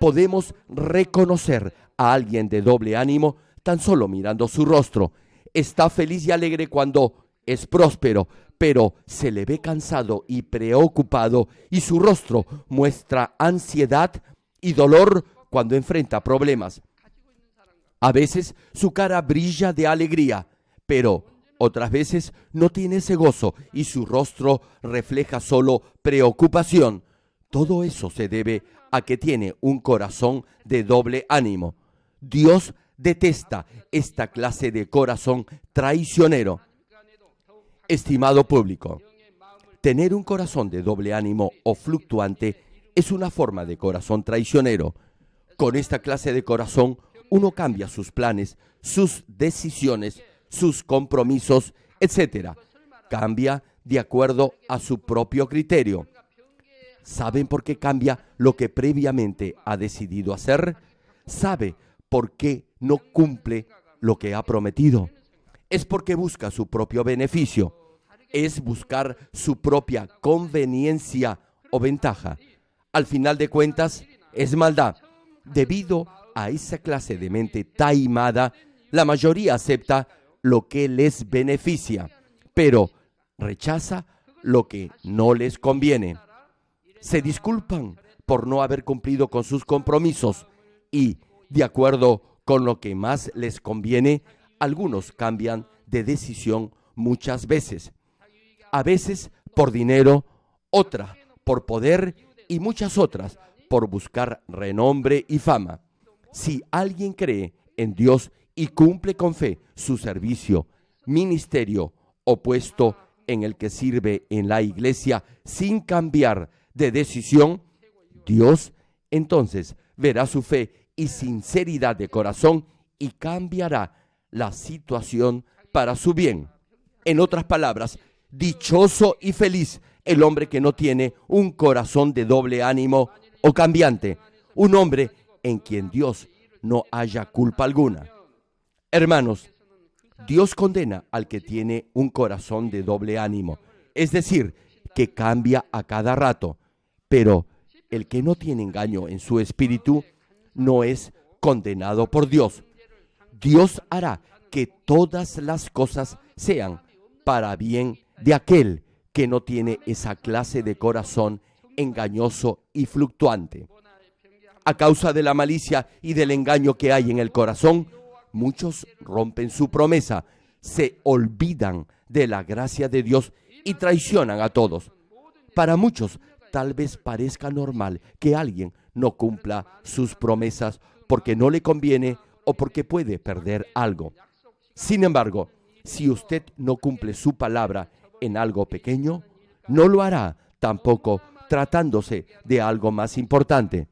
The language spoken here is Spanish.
podemos reconocer a alguien de doble ánimo tan solo mirando su rostro. Está feliz y alegre cuando es próspero, pero se le ve cansado y preocupado y su rostro muestra ansiedad y dolor cuando enfrenta problemas. A veces su cara brilla de alegría, pero otras veces no tiene ese gozo y su rostro refleja solo preocupación. Todo eso se debe a que tiene un corazón de doble ánimo. Dios detesta esta clase de corazón traicionero. Estimado público, tener un corazón de doble ánimo o fluctuante es una forma de corazón traicionero. Con esta clase de corazón uno cambia sus planes, sus decisiones, sus compromisos, etc. Cambia de acuerdo a su propio criterio. ¿Saben por qué cambia lo que previamente ha decidido hacer? ¿Sabe por qué no cumple lo que ha prometido? Es porque busca su propio beneficio. Es buscar su propia conveniencia o ventaja. Al final de cuentas, es maldad. Debido a esa clase de mente taimada, la mayoría acepta lo que les beneficia, pero rechaza lo que no les conviene. Se disculpan por no haber cumplido con sus compromisos y, de acuerdo con lo que más les conviene, algunos cambian de decisión muchas veces. A veces por dinero, otra por poder y muchas otras por buscar renombre y fama. Si alguien cree en Dios y cumple con fe su servicio, ministerio o puesto en el que sirve en la iglesia sin cambiar de decisión, Dios entonces verá su fe y sinceridad de corazón y cambiará la situación para su bien. En otras palabras, dichoso y feliz el hombre que no tiene un corazón de doble ánimo o cambiante, un hombre en quien Dios no haya culpa alguna. Hermanos, Dios condena al que tiene un corazón de doble ánimo, es decir, que cambia a cada rato, pero el que no tiene engaño en su espíritu no es condenado por Dios. Dios hará que todas las cosas sean para bien de aquel que no tiene esa clase de corazón engañoso y fluctuante. A causa de la malicia y del engaño que hay en el corazón, muchos rompen su promesa, se olvidan de la gracia de Dios y traicionan a todos. Para muchos tal vez parezca normal que alguien no cumpla sus promesas porque no le conviene o porque puede perder algo. Sin embargo, si usted no cumple su palabra en algo pequeño, no lo hará tampoco tratándose de algo más importante.